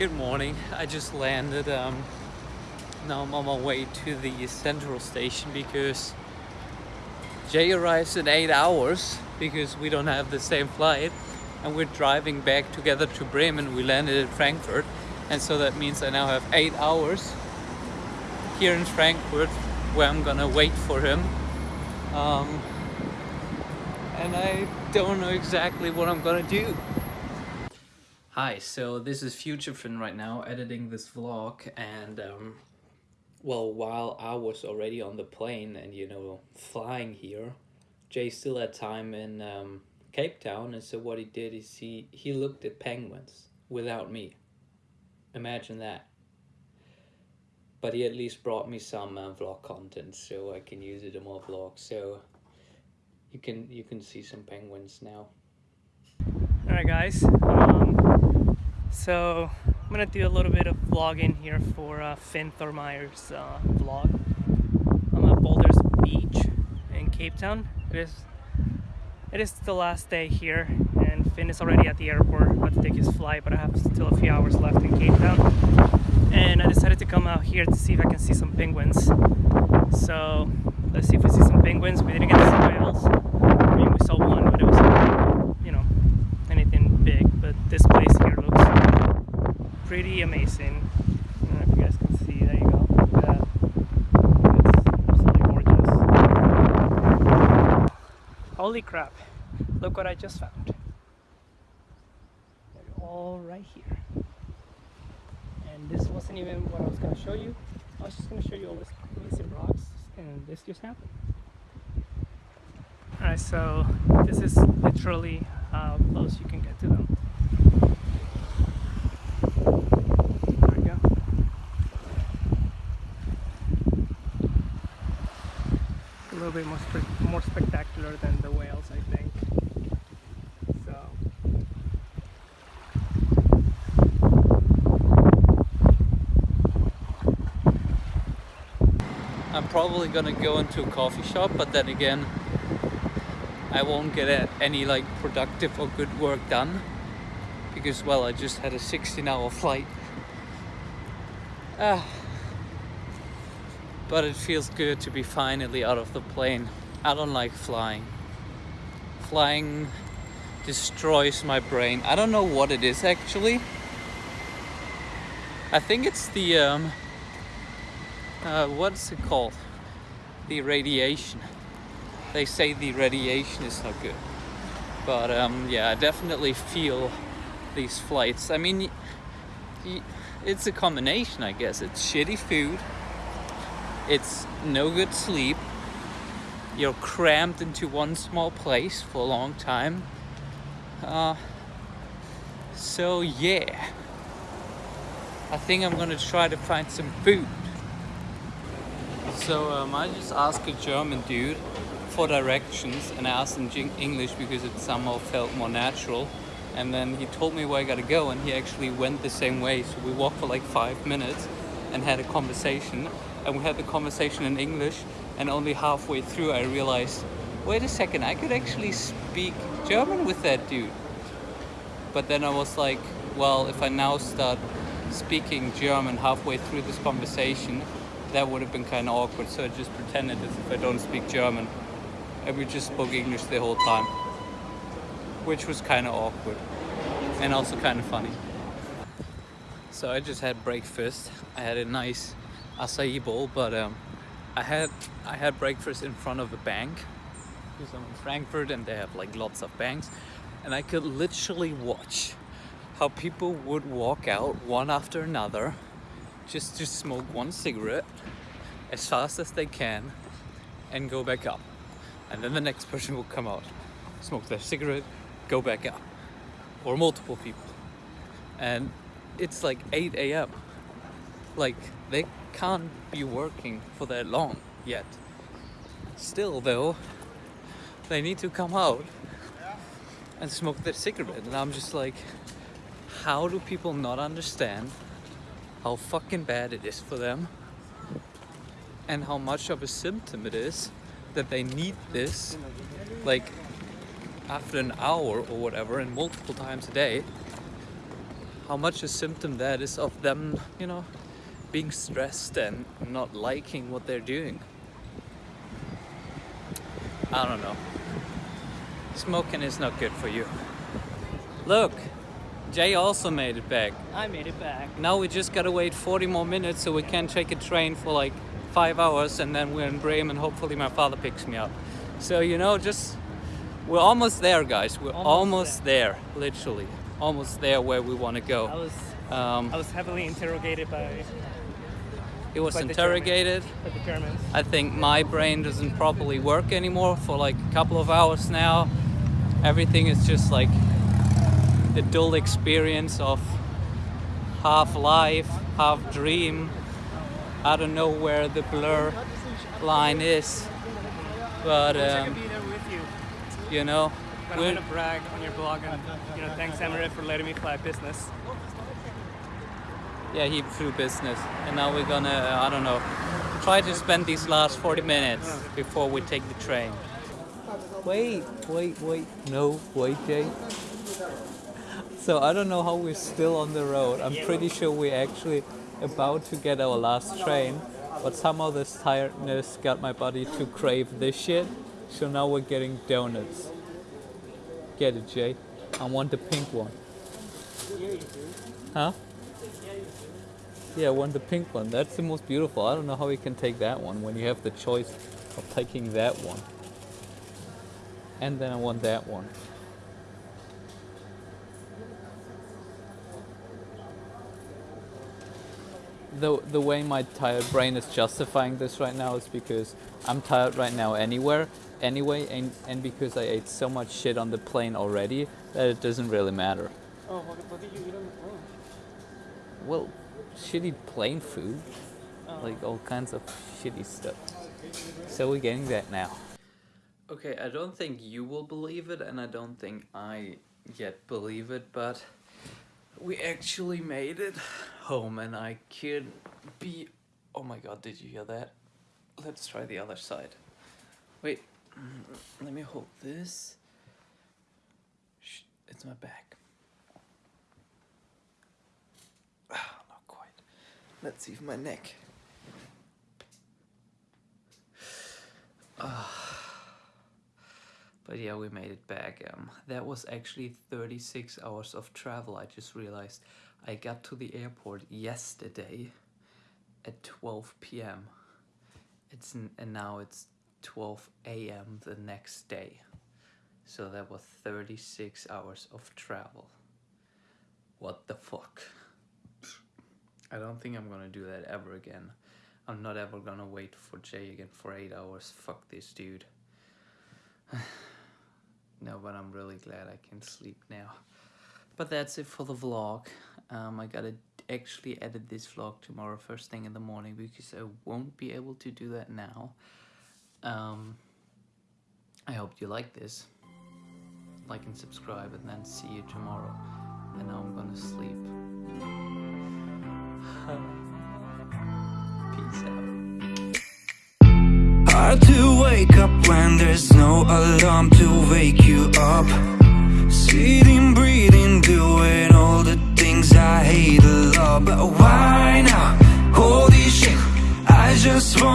Good morning. I just landed. Um, now I'm on my way to the central station because Jay arrives in eight hours because we don't have the same flight and we're driving back together to Bremen. We landed in Frankfurt and so that means I now have eight hours here in Frankfurt where I'm gonna wait for him. Um, and I don't know exactly what I'm gonna do. Hi, so this is FutureFinn right now, editing this vlog, and um, well, while I was already on the plane and, you know, flying here, Jay still had time in um, Cape Town, and so what he did is he, he looked at penguins without me. Imagine that. But he at least brought me some uh, vlog content, so I can use it in more vlogs, so you can, you can see some penguins now. Alright guys, um, so I'm gonna do a little bit of vlogging here for uh, Finn Thormeyer's uh, vlog. I'm at Boulders Beach in Cape Town. It is, it is the last day here and Finn is already at the airport about to take his flight but I have still a few hours left in Cape Town and I decided to come out here to see if I can see some penguins. So let's see if we see some penguins. We didn't get to see whales. I mean we saw one but it was this place here looks pretty amazing. I don't know if you guys can see. There you go. Look at that. It's absolutely gorgeous. Holy crap. Look what I just found. They're all right here. And this wasn't even what I was going to show you. I was just going to show you all this amazing rocks and this just happened. Alright, so this is literally how close you can get to them. A little bit more, more spectacular than the whales, I think. So. I'm probably gonna go into a coffee shop, but then again, I won't get any like productive or good work done because well, I just had a 16 hour flight. Ah but it feels good to be finally out of the plane. I don't like flying. Flying destroys my brain. I don't know what it is actually. I think it's the, um, uh, what's it called? The radiation. They say the radiation is not good. But um, yeah, I definitely feel these flights. I mean, it's a combination, I guess. It's shitty food it's no good sleep. You're crammed into one small place for a long time. Uh, so yeah, I think I'm gonna try to find some food. So um, I just asked a German dude for directions and I asked in English because it somehow felt more natural. And then he told me where I gotta go and he actually went the same way. So we walked for like five minutes and had a conversation and we had the conversation in English and only halfway through I realized wait a second I could actually speak German with that dude but then I was like well if I now start speaking German halfway through this conversation that would have been kind of awkward so I just pretended as if I don't speak German. And we just spoke English the whole time which was kind of awkward and also kind of funny. So I just had breakfast. I had a nice acai bowl, but um, I had I had breakfast in front of a bank. Because I'm in Frankfurt and they have like lots of banks, and I could literally watch how people would walk out one after another just to smoke one cigarette as fast as they can and go back up. And then the next person will come out, smoke their cigarette, go back up. Or multiple people. And it's like 8 a.m. Like they can't be working for that long yet. Still though, they need to come out and smoke their cigarette and I'm just like, how do people not understand how fucking bad it is for them and how much of a symptom it is that they need this like after an hour or whatever and multiple times a day how much a symptom that is of them, you know, being stressed and not liking what they're doing. I don't know. Smoking is not good for you. Look, Jay also made it back. I made it back. Now we just gotta wait 40 more minutes so we can take a train for like five hours and then we're in Bremen. Hopefully my father picks me up. So, you know, just, we're almost there, guys. We're almost, Almost there. literally. Almost there where we wanna go. I go. was Um, I was heavily interrogated by, it was by the interrogated. by the Germans. I think my brain doesn't properly work anymore for like a couple of hours now. Everything is just like the dull experience of half life, half dream. I don't know where the blur line is, but I wish I um, could be there with you. you know, But I'm gonna brag on your blog and you know thanks Emirates for letting me fly business. yeah, he flew business, and now we're gonna, uh, I don't know, try to spend these last 40 minutes before we take the train. Wait, wait, wait, no, wait, Jay. So I don't know how we're still on the road. I'm pretty sure we're actually about to get our last train, but somehow this tiredness got my body to crave this shit. So now we're getting donuts. Get it, Jay? I want the pink one. Huh? Yeah, I want the pink one. That's the most beautiful. I don't know how you can take that one when you have the choice of taking that one. And then I want that one. The, the way my tired brain is justifying this right now is because I'm tired right now anywhere anyway and, and because I ate so much shit on the plane already that it doesn't really matter. Oh, what, what did you eat on the plane? Well, shitty plane food. Oh. Like all kinds of shitty stuff. So we're getting that now. Okay, I don't think you will believe it, and I don't think I yet believe it, but we actually made it home, and I could be. Oh my god, did you hear that? Let's try the other side. Wait, mm, let me hold this. Shh, it's my back. Ah, not quite. Let's see if my neck. Ah. But yeah, we made it back. Um, that was actually 36 hours of travel. I just realized I got to the airport yesterday at 12 p.m. It's and now it's 12 a.m. the next day. So that was 36 hours of travel. What the fuck? I don't think I'm gonna do that ever again. I'm not ever gonna wait for Jay again for eight hours. Fuck this dude. no, but I'm really glad I can sleep now. But that's it for the vlog. Um, I gotta actually edit this vlog tomorrow first thing in the morning because I won't be able to do that now. Um, I hope you like this. Like and subscribe and then see you tomorrow. And now I'm gonna sleep. Peace out. Hard to wake up when there's no alarm now?